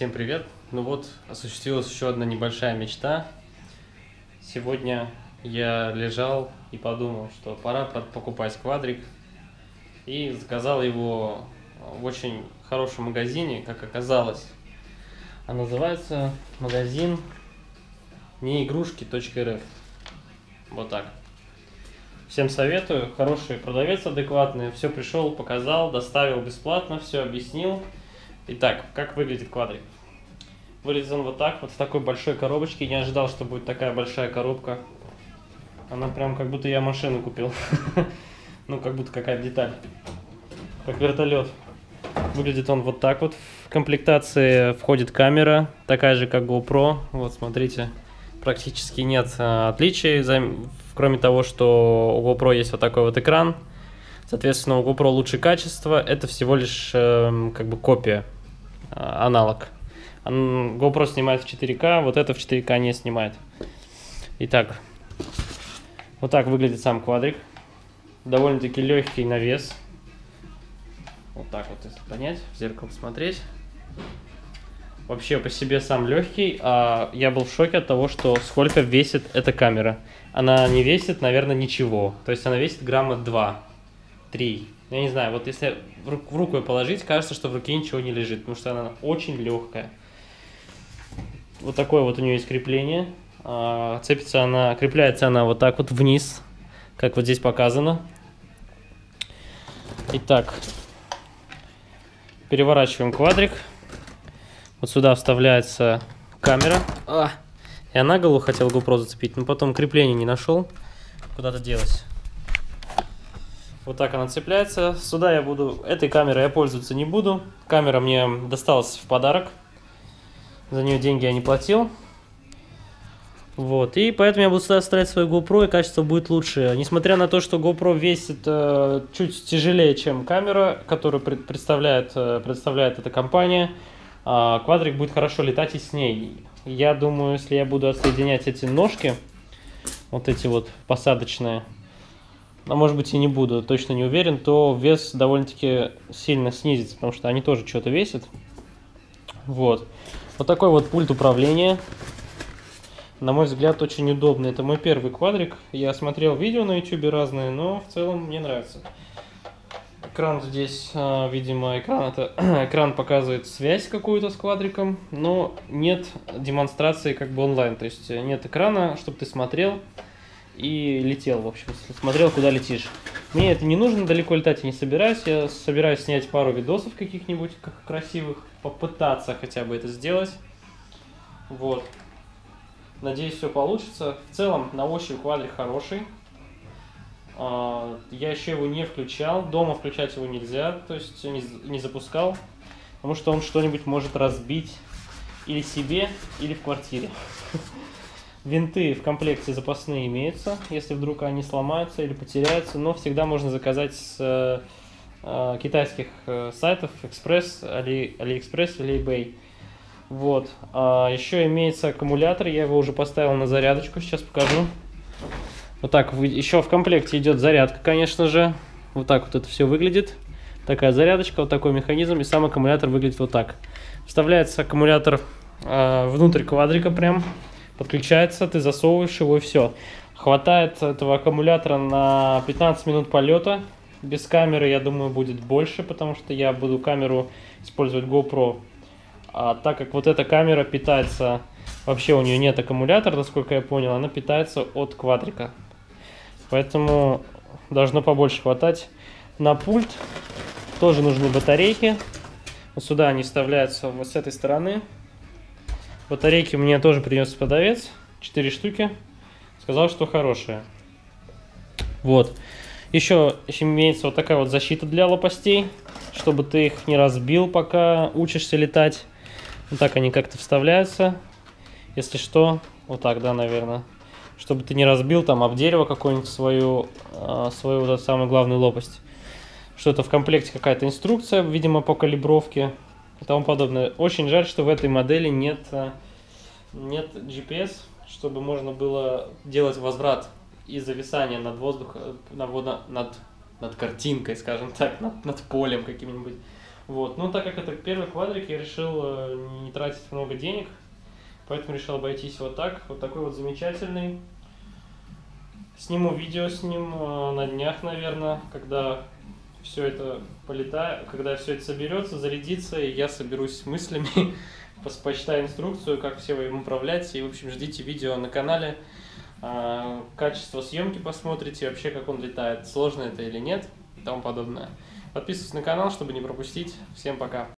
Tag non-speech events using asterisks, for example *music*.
Всем привет! Ну вот, осуществилась еще одна небольшая мечта. Сегодня я лежал и подумал, что пора покупать квадрик. И заказал его в очень хорошем магазине, как оказалось. А называется магазин неигрушки.рф. Вот так. Всем советую, хороший продавец адекватный, все пришел, показал, доставил бесплатно, все объяснил. Итак, как выглядит квадрик? Выглядит он вот так, вот в такой большой коробочке. Не ожидал, что будет такая большая коробка. Она прям как будто я машину купил. *laughs* Ну, как будто какая-то деталь. Как вертолет. Выглядит он вот так вот. В комплектации входит камера, такая же, как GoPro. Вот, смотрите, практически нет а, отличий, кроме того, что у GoPro есть вот такой вот экран. Соответственно, у GoPro лучше качество. Это всего лишь э, как бы копия, э, аналог. GoPro снимает в 4К, вот это в 4К не снимает. Итак, вот так выглядит сам квадрик. Довольно-таки легкий на вес. Вот так вот, если понять, в зеркало смотреть. Вообще по себе сам легкий, а я был в шоке от того, что сколько весит эта камера. Она не весит, наверное, ничего. То есть она весит грамма 2, 3. Я не знаю, вот если в руку ее положить, кажется, что в руке ничего не лежит, потому что она очень легкая. Вот такое вот у нее есть крепление. А, цепится она, крепляется она вот так вот вниз, как вот здесь показано. Итак, переворачиваем квадрик. Вот сюда вставляется камера. А, я на голову хотел GoPro зацепить, но потом крепление не нашел. Куда-то делось. Вот так она цепляется. Сюда я буду... Этой камерой я пользоваться не буду. Камера мне досталась в подарок. За нее деньги я не платил. Вот, и поэтому я буду сюда ставить свою GoPro, и качество будет лучше. Несмотря на то, что GoPro весит э, чуть тяжелее, чем камера, которую пред, представляет, э, представляет эта компания, э, квадрик будет хорошо летать и с ней. Я думаю, если я буду отсоединять эти ножки, вот эти вот посадочные, а может быть и не буду, точно не уверен, то вес довольно-таки сильно снизится, потому что они тоже что-то весят. Вот. Вот такой вот пульт управления. На мой взгляд, очень удобный. Это мой первый квадрик. Я смотрел видео на YouTube разные, но в целом мне нравится. Экран здесь, а, видимо, экран это *clears throat* экран показывает связь какую-то с квадриком, но нет демонстрации как бы онлайн. То есть нет экрана, чтобы ты смотрел и летел, в общем, смотрел, куда летишь. Мне это не нужно, далеко летать я не собираюсь. Я собираюсь снять пару видосов каких-нибудь красивых, попытаться хотя бы это сделать. Вот. Надеюсь, все получится. В целом, на ощупь квадрик хороший. А, я еще его не включал. Дома включать его нельзя, то есть не запускал. Потому что он что-нибудь может разбить или себе, или в квартире. *laughs* Винты в комплекте запасные имеются, если вдруг они сломаются или потеряются, но всегда можно заказать с э, э китайских э, сайтов Express, Али, AliExpress или eBay. Вот. А еще имеется аккумулятор, я его уже поставил на зарядочку, сейчас покажу. Вот так, еще в комплекте идет зарядка, конечно же. Вот так вот это все выглядит. Такая зарядочка, вот такой механизм, и сам аккумулятор выглядит вот так. Вставляется аккумулятор э, внутрь квадрика прям подключается, ты засовываешь его и все. Хватает этого аккумулятора на 15 минут полета. Без камеры, я думаю, будет больше, потому что я буду камеру использовать GoPro. А так как вот эта камера питается, вообще у нее нет аккумулятора, насколько я понял, она питается от квадрика. Поэтому должно побольше хватать. На пульт тоже нужны батарейки. Вот сюда они вставляются вот с этой стороны. Батарейки мне тоже принес продавец. 4 штуки. Сказал, что хорошие. Вот. Еще имеется вот такая вот защита для лопастей, чтобы ты их не разбил, пока учишься летать. Вот так они как-то вставляются. Если что, вот так, да, наверное. Чтобы ты не разбил там об дерево какую-нибудь свою, а, свою вот эту самую главную лопасть. Что-то в комплекте какая-то инструкция, видимо, по калибровке и тому подобное. Очень жаль, что в этой модели нет, э, нет GPS, чтобы можно было делать возврат и зависание над воздухом, над, над, над картинкой, скажем так, над, над полем каким-нибудь. Вот, ну так как это первый квадрик, я решил э, не тратить много денег, поэтому решил обойтись вот так, вот такой вот замечательный. Сниму видео с ним э, на днях, наверное, когда все это полетает, когда все это соберется, зарядится, и я соберусь с мыслями, *laughs* почитаю инструкцию, как все им управлять, и, в общем, ждите видео на канале, А, качество съемки посмотрите, вообще, как он летает, сложно это или нет, и тому подобное. Подписывайтесь на канал, чтобы не пропустить. Всем пока!